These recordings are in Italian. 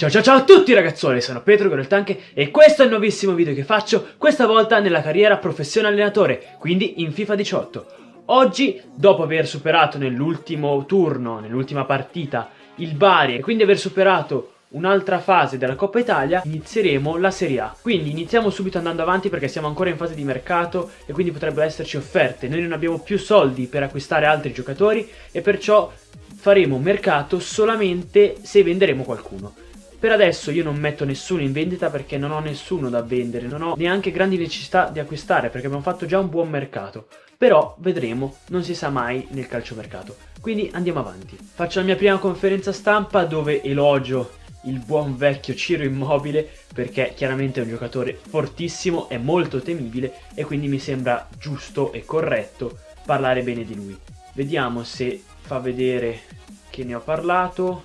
Ciao ciao ciao a tutti ragazzuoli, sono Petro Goreltanche e questo è il nuovissimo video che faccio, questa volta nella carriera professione allenatore, quindi in FIFA 18. Oggi, dopo aver superato nell'ultimo turno, nell'ultima partita, il Bari e quindi aver superato un'altra fase della Coppa Italia, inizieremo la Serie A. Quindi iniziamo subito andando avanti perché siamo ancora in fase di mercato e quindi potrebbero esserci offerte. Noi non abbiamo più soldi per acquistare altri giocatori e perciò faremo mercato solamente se venderemo qualcuno. Per adesso io non metto nessuno in vendita perché non ho nessuno da vendere, non ho neanche grandi necessità di acquistare perché abbiamo fatto già un buon mercato. Però vedremo, non si sa mai nel calciomercato. Quindi andiamo avanti. Faccio la mia prima conferenza stampa dove elogio il buon vecchio Ciro Immobile perché chiaramente è un giocatore fortissimo, è molto temibile e quindi mi sembra giusto e corretto parlare bene di lui. Vediamo se fa vedere che ne ho parlato.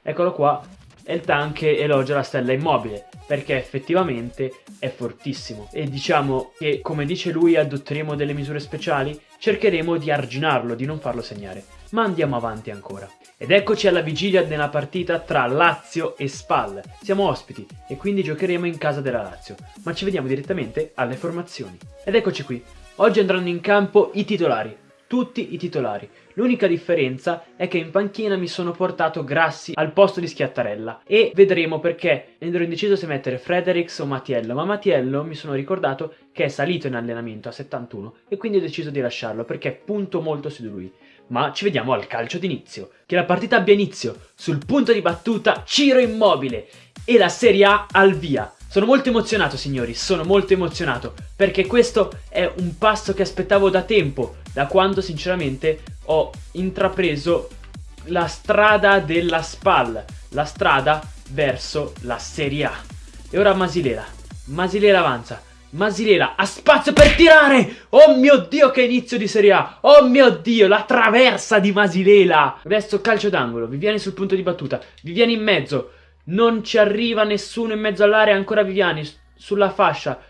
Eccolo qua, e il tank elogia la stella immobile perché effettivamente è fortissimo. E diciamo che come dice lui adotteremo delle misure speciali? Cercheremo di arginarlo, di non farlo segnare. Ma andiamo avanti ancora. Ed eccoci alla vigilia della partita tra Lazio e Spal. Siamo ospiti e quindi giocheremo in casa della Lazio. Ma ci vediamo direttamente alle formazioni. Ed eccoci qui. Oggi andranno in campo i titolari tutti i titolari. L'unica differenza è che in panchina mi sono portato Grassi al posto di Schiattarella e vedremo perché ero indeciso se mettere Fredericks o Mattiello, ma Mattiello mi sono ricordato che è salito in allenamento a 71 e quindi ho deciso di lasciarlo perché punto molto su di lui. Ma ci vediamo al calcio d'inizio. Che la partita abbia inizio. Sul punto di battuta Ciro Immobile e la Serie A al via. Sono molto emozionato signori, sono molto emozionato perché questo è un passo che aspettavo da tempo, da quando sinceramente ho intrapreso la strada della SPAL, la strada verso la Serie A. E ora Masilela, Masilela avanza, Masilela ha spazio per tirare! Oh mio Dio che inizio di Serie A! Oh mio Dio, la traversa di Masilela! Adesso calcio d'angolo, vi viene sul punto di battuta, vi viene in mezzo, non ci arriva nessuno in mezzo all'area, ancora Viviani sulla fascia.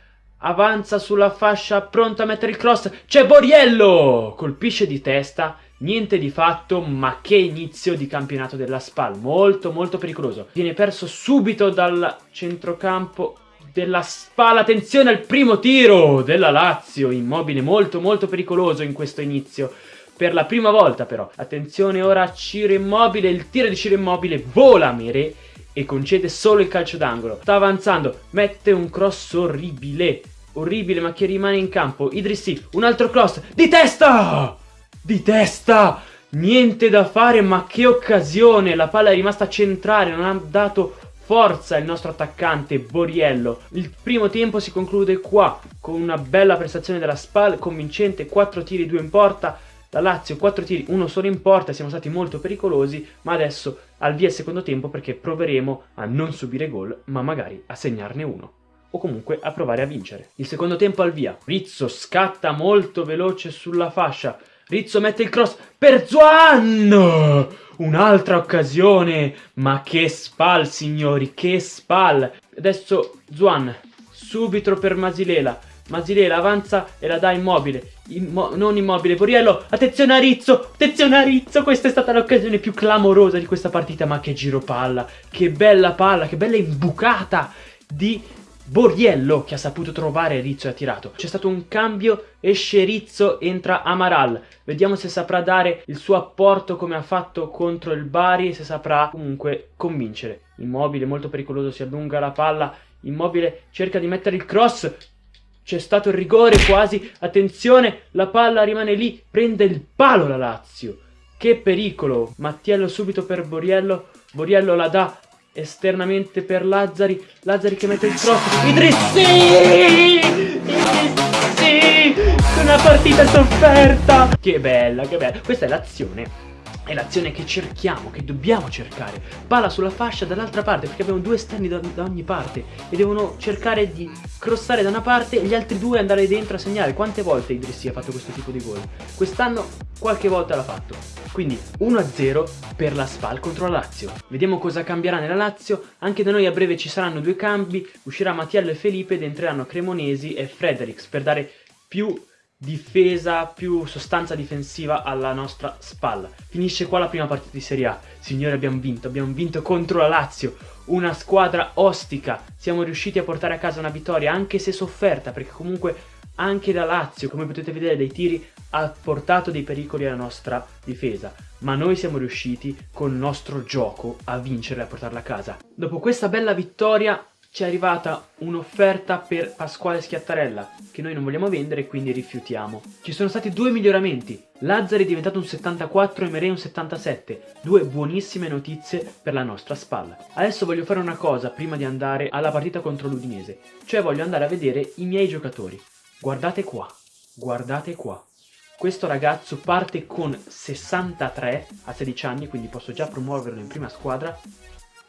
Avanza sulla fascia, pronto a mettere il cross. C'è Boriello! Colpisce di testa, niente di fatto, ma che inizio di campionato della SPAL. Molto, molto pericoloso. Viene perso subito dal centrocampo della SPAL. Attenzione al primo tiro della Lazio. Immobile molto, molto pericoloso in questo inizio per la prima volta però. Attenzione ora a Ciro Immobile, il tiro di Ciro Immobile vola Mere e concede solo il calcio d'angolo. Sta avanzando, mette un cross orribile, orribile ma che rimane in campo. Idrissi, un altro cross, di testa! Di testa! Niente da fare ma che occasione, la palla è rimasta centrale, non ha dato forza il nostro attaccante Boriello. Il primo tempo si conclude qua con una bella prestazione della SPAL, convincente, 4 tiri, 2 in porta, la Lazio 4 tiri, uno solo in porta, siamo stati molto pericolosi, ma adesso al via il secondo tempo perché proveremo a non subire gol, ma magari a segnarne uno. O comunque a provare a vincere. Il secondo tempo al via. Rizzo scatta molto veloce sulla fascia. Rizzo mette il cross per Zuan! Un'altra occasione! Ma che spal, signori, che spal! Adesso Zuan, subito per Masilela. Masilela avanza e la dà immobile. Immo non immobile, Boriello. Attenzione a Rizzo. Attenzione a Rizzo. Questa è stata l'occasione più clamorosa di questa partita. Ma che giro palla. Che bella palla. Che bella imbucata di Boriello che ha saputo trovare Rizzo e ha tirato. C'è stato un cambio, esce Rizzo, entra Amaral. Vediamo se saprà dare il suo apporto come ha fatto contro il Bari, se saprà comunque convincere. Immobile, molto pericoloso, si allunga la palla. Immobile cerca di mettere il cross, c'è stato il rigore quasi. Attenzione, la palla rimane lì. Prende il palo la Lazio. Che pericolo. Mattiello subito per Boriello. Boriello la dà esternamente per Lazzari. Lazzari che mette il cross. Idrissi! Idrissi! Una partita sofferta. Che bella, che bella. Questa è l'azione è l'azione che cerchiamo, che dobbiamo cercare. Palla sulla fascia dall'altra parte, perché abbiamo due esterni da, da, ogni parte e devono cercare di crossare da una parte e gli altri due andare dentro a segnare. Quante volte Idrissi ha fatto questo tipo di gol? Quest'anno qualche volta l'ha fatto. Quindi 1-0 per la Spal contro la Lazio. Vediamo cosa cambierà nella Lazio. Anche da noi a breve ci saranno due cambi. Uscirà Mattiello e Felipe ed entreranno Cremonesi e Fredericks per dare più difesa, più sostanza difensiva alla nostra spalla. Finisce qua la prima partita di Serie A. Signori, abbiamo vinto, abbiamo vinto contro la Lazio, una squadra ostica. Siamo riusciti a portare a casa una vittoria, anche se sofferta, perché comunque anche la Lazio, come potete vedere dai tiri, ha portato dei pericoli alla nostra difesa. Ma noi siamo riusciti, con il nostro gioco, a vincere e a portarla a casa. Dopo questa bella vittoria, ci è arrivata un'offerta per Pasquale Schiattarella che noi non vogliamo vendere e quindi rifiutiamo. Ci sono stati due miglioramenti, Lazzari è diventato un 74 e Merei un 77, due buonissime notizie per la nostra spalla. Adesso voglio fare una cosa prima di andare alla partita contro l'Udinese, cioè voglio andare a vedere i miei giocatori. Guardate qua, guardate qua. Questo ragazzo parte con 63 a 16 anni, quindi posso già promuoverlo in prima squadra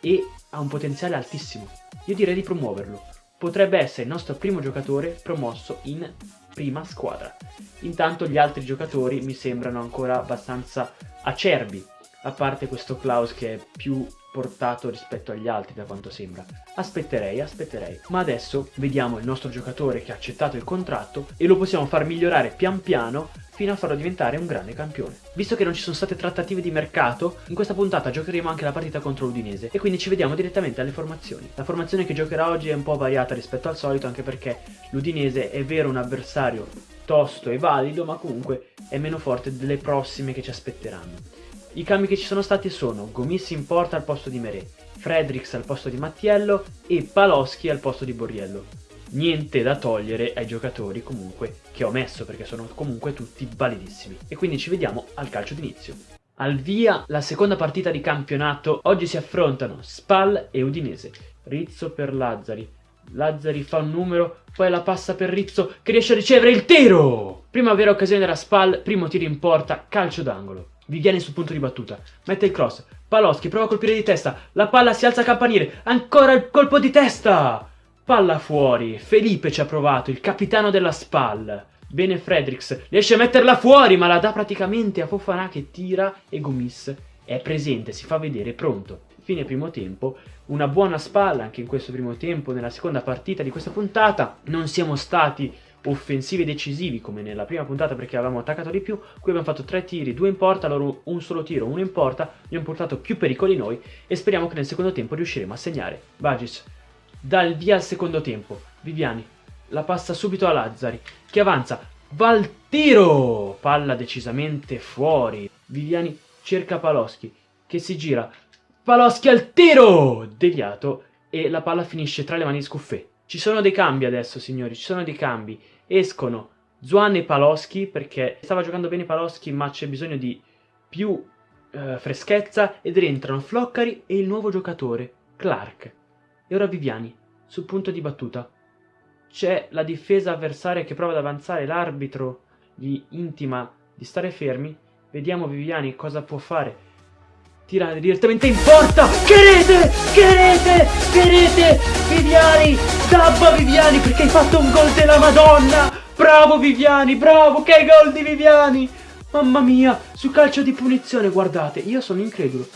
e ha un potenziale altissimo. Io direi di promuoverlo. Potrebbe essere il nostro primo giocatore promosso in prima squadra. Intanto gli altri giocatori mi sembrano ancora abbastanza acerbi, a parte questo Klaus che è più portato rispetto agli altri da quanto sembra. Aspetterei, aspetterei. Ma adesso vediamo il nostro giocatore che ha accettato il contratto e lo possiamo far migliorare pian piano fino a farlo diventare un grande campione. Visto che non ci sono state trattative di mercato, in questa puntata giocheremo anche la partita contro l'Udinese e quindi ci vediamo direttamente alle formazioni. La formazione che giocherà oggi è un po' variata rispetto al solito anche perché l'Udinese è vero un avversario tosto e valido ma comunque è meno forte delle prossime che ci aspetteranno. I cambi che ci sono stati sono Gomis in porta al posto di Merè, Fredericks al posto di Mattiello e Paloschi al posto di Borriello niente da togliere ai giocatori comunque che ho messo perché sono comunque tutti validissimi. E quindi ci vediamo al calcio d'inizio. Al via la seconda partita di campionato, oggi si affrontano Spal e Udinese. Rizzo per Lazzari. Lazzari fa un numero, poi la passa per Rizzo che riesce a ricevere il tiro! Prima vera occasione della Spal, primo tiro in porta, calcio d'angolo. Viviani sul punto di battuta, mette il cross, Paloschi prova a colpire di testa, la palla si alza a campanile, ancora il colpo di testa! Palla fuori, Felipe ci ha provato, il capitano della SPAL. Bene Fredericks, riesce a metterla fuori ma la dà praticamente a Fofana che tira e Gomis è presente, si fa vedere, pronto. Fine primo tempo, una buona spalla anche in questo primo tempo, nella seconda partita di questa puntata. Non siamo stati offensivi decisivi come nella prima puntata perché avevamo attaccato di più. Qui abbiamo fatto tre tiri, due in porta, loro un solo tiro, uno in porta. Abbiamo portato più pericoli noi e speriamo che nel secondo tempo riusciremo a segnare. Bagis dà il via al secondo tempo. Viviani la passa subito a Lazzari, che avanza. Va al tiro! Palla decisamente fuori. Viviani cerca Paloschi, che si gira. Paloschi al tiro! Deviato e la palla finisce tra le mani di Scuffè. Ci sono dei cambi adesso, signori, ci sono dei cambi. Escono Zuan e Paloschi, perché stava giocando bene Paloschi, ma c'è bisogno di più eh, freschezza, ed rientrano Floccari e il nuovo giocatore, Clark. E ora Viviani, sul punto di battuta. C'è la difesa avversaria che prova ad avanzare, l'arbitro gli intima di stare fermi. Vediamo Viviani cosa può fare. Tira direttamente in porta! Che rete! Che rete! Che rete! Viviani! Dabba Viviani perché hai fatto un gol della Madonna! Bravo Viviani, bravo! Che gol di Viviani! Mamma mia, su calcio di punizione, guardate, io sono incredulo.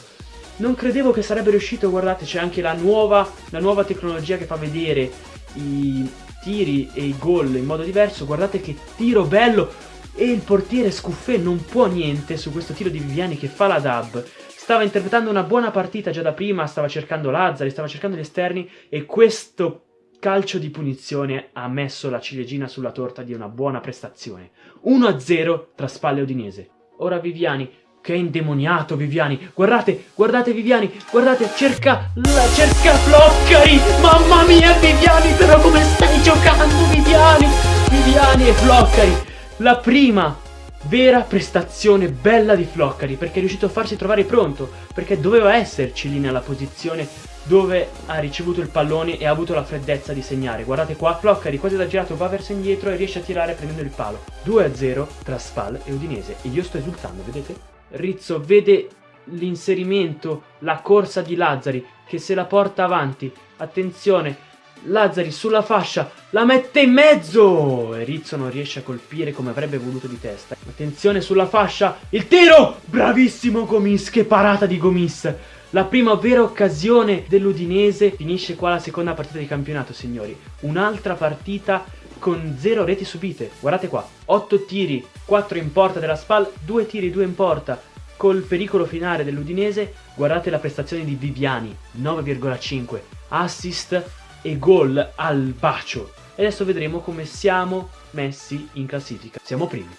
Non credevo che sarebbe riuscito, guardate, c'è anche la nuova, la nuova tecnologia che fa vedere i tiri e i gol in modo diverso. Guardate che tiro bello! E il portiere Scuffè non può niente su questo tiro di Viviani che fa la dub. Stava interpretando una buona partita già da prima, stava cercando Lazzari, stava cercando gli esterni e questo calcio di punizione ha messo la ciliegina sulla torta di una buona prestazione. 1-0 tra Spalle Udinese. Ora Viviani che è indemoniato Viviani. Guardate, guardate Viviani, guardate, cerca, la, cerca Floccari. Mamma mia Viviani, però come stai giocando Viviani? Viviani e Floccari. La prima vera prestazione bella di Floccari perché è riuscito a farsi trovare pronto, perché doveva esserci lì nella posizione dove ha ricevuto il pallone e ha avuto la freddezza di segnare. Guardate qua, Floccari quasi da girato va verso indietro e riesce a tirare prendendo il palo. 2-0 tra Spal e Udinese e io sto esultando, vedete? Rizzo vede l'inserimento, la corsa di Lazzari che se la porta avanti. Attenzione, Lazzari sulla fascia, la mette in mezzo! E Rizzo non riesce a colpire come avrebbe voluto di testa. Attenzione sulla fascia, il tiro! Bravissimo Gomis, che parata di Gomis! La prima vera occasione dell'Udinese finisce qua la seconda partita di campionato, signori. Un'altra partita con 0 reti subite. Guardate qua, 8 tiri, 4 in porta della SPAL, 2 tiri, 2 in porta. Col pericolo finale dell'Udinese, guardate la prestazione di Viviani, 9,5, assist e gol al bacio. E adesso vedremo come siamo messi in classifica. Siamo primi.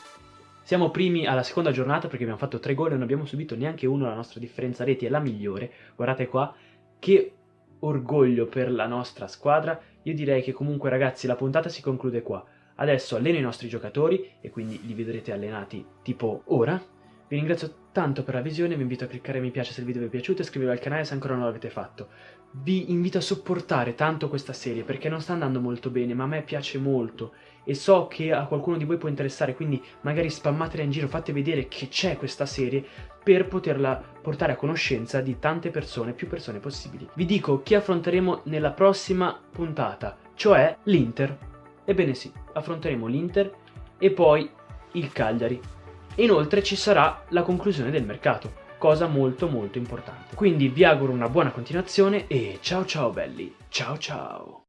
Siamo primi alla seconda giornata perché abbiamo fatto 3 gol e non abbiamo subito neanche uno, la nostra differenza reti è la migliore. Guardate qua, che orgoglio per la nostra squadra. Io direi che comunque ragazzi la puntata si conclude qua. Adesso alleno i nostri giocatori e quindi li vedrete allenati tipo ora. Vi ringrazio tanto per la visione, vi invito a cliccare mi piace se il video vi è piaciuto e iscrivetevi al canale se ancora non l'avete fatto. Vi invito a sopportare tanto questa serie perché non sta andando molto bene ma a me piace molto e so che a qualcuno di voi può interessare quindi magari spammatela in giro, fate vedere che c'è questa serie per poterla portare a conoscenza di tante persone, più persone possibili. Vi dico chi affronteremo nella prossima puntata, cioè l'Inter. Ebbene sì, affronteremo l'Inter e poi il Cagliari. Inoltre ci sarà la conclusione del mercato, cosa molto molto importante. Quindi vi auguro una buona continuazione e ciao ciao belli, ciao ciao!